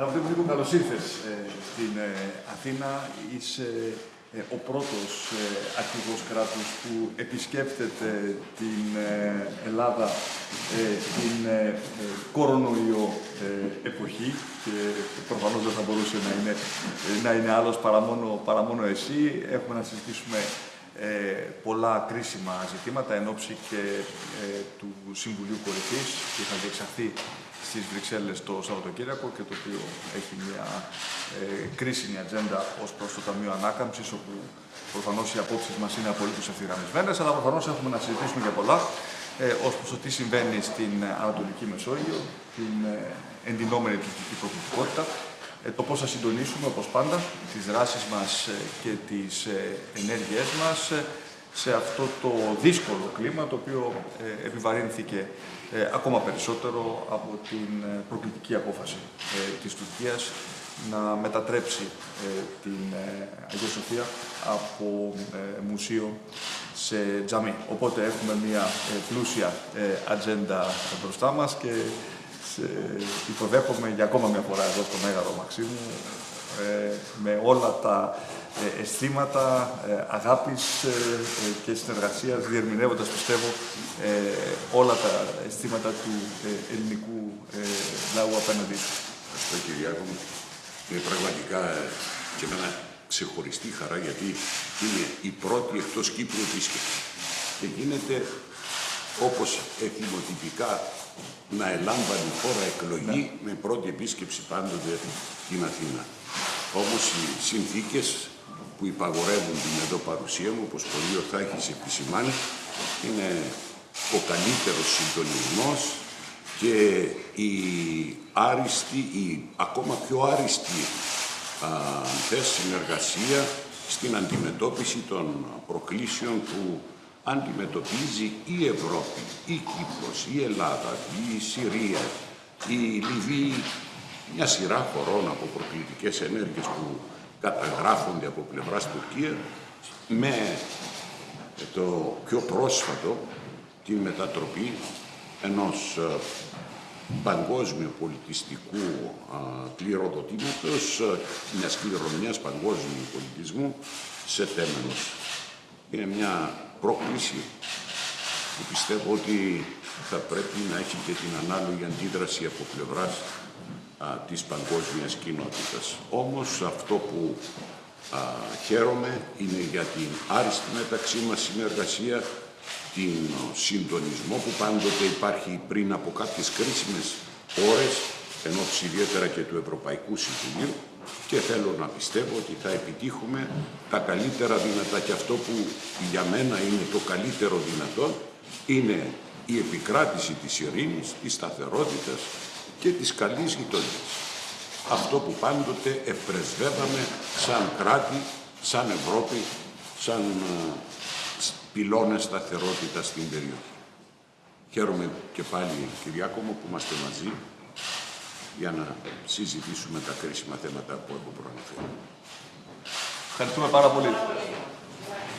Αγαπητέ μου, καλώς ήρθες στην ε, Αθήνα. Είσαι ε, ο πρώτος ε, αρχηγός κράτους που επισκέπτεται την ε, Ελλάδα την κορονοϊό εποχή και προφανώς δεν θα μπορούσε να είναι, να είναι άλλος παρά μόνο, παρά μόνο εσύ. Έχουμε να συζητήσουμε πολλά κρίσιμα ζητήματα εν ώψη και του Συμβουλίου Κορυφής που θα διεξαχθεί στις Βρυξέλλες το Σαββατοκύριακο και το οποίο έχει μια ε, κρίσιμη ατζέντα ως προς το Ταμείο Ανάκαμψης, όπου προφανώς οι απόψεις μας είναι απολύτως ευθυγραμμισμένες, αλλά προφανώς έχουμε να συζητήσουμε για πολλά ε, ως προς το τι συμβαίνει στην Ανατολική Μεσόγειο, την ε, εντυνόμενη τουριστική προκλητικότητα, ε, το πώς θα συντονίσουμε, όπως πάντα, τις δράσεις μας ε, και τις ε, ενέργειές μας σε αυτό το δύσκολο κλίμα, το οποίο επιβαρύνθηκε ε, ακόμα περισσότερο από την ε, προκλητική απόφαση ε, της Τουρκίας να μετατρέψει ε, την Αγία Σοφία από μουσείο σε τζαμί. Οπότε έχουμε μια πλούσια ατζέντα μπροστά μας και υποδέχομαι για ακόμα μια φορά εδώ στο Μέγαρο Μαξίμου με όλα τα ε, αισθήματα ε, αγάπης ε, και συνεργασίας, διερμηνεύοντας, πιστεύω, όλα τα αισθήματα του ελληνικού λαού απέναντί σου. Ευχαριστώ, Κυριάκο μου. Είναι πραγματικά και με ένα ξεχωριστή χαρά, γιατί είναι η πρώτη εκτός Κύπρου επίσκεψη. Και γίνεται όπως εθιμοτυπικά να ελάμβανε η χώρα εκλογή ναι. με πρώτη επίσκεψη πάντοτε στην Αθήνα. Όμως οι συνθήκες που υπαγορεύουν την εδώ παρουσία μου, όπως πολύ ορθά έχεις επισημάνει, είναι ο καλύτερος συντονισμός και η άριστη, η ακόμα πιο άριστη α, συνεργασία στην αντιμετώπιση των προκλήσεων που αντιμετωπίζει η Ευρώπη, η Κύπρος, η Ελλάδα, η Συρία, η Λιβύη, μια σειρά χωρών από προκλητικές ενέργειες που καταγράφονται από πλευράς Τουρκία με το πιο πρόσφατο τη μετατροπή ενός ε, παγκόσμιου πολιτιστικού κληροδοτήματος, ε, μιας κληρονομιάς παγκόσμιου πολιτισμού σε τέμενος. Είναι μια πρόκληση που πιστεύω ότι θα πρέπει να έχει και την ανάλογη αντίδραση από πλευράς α, της παγκόσμιας κοινότητας. Όμως αυτό που α, χαίρομαι είναι για την άριστη μεταξύ μας συνεργασία, την συντονισμό που πάντοτε υπάρχει πριν από κάποιες κρίσιμες ώρες, ενώ ιδιαίτερα και του Ευρωπαϊκού Συμβουλίου και θέλω να πιστεύω ότι θα επιτύχουμε τα καλύτερα δυνατά και αυτό που για μένα είναι το καλύτερο δυνατό είναι η επικράτηση της ειρήνης, της σταθερότητας και της καλής γειτονίας. Αυτό που πάντοτε επρεσβεύαμε σαν κράτη, σαν Ευρώπη, σαν ε, πυλώνες σταθερότητας στην περιοχή. Χαίρομαι και πάλι, Κυριάκο μου, που είμαστε μαζί για να συζητήσουμε τα κρίσιμα θέματα που έχω προαναφέρει. Ευχαριστούμε πάρα πολύ.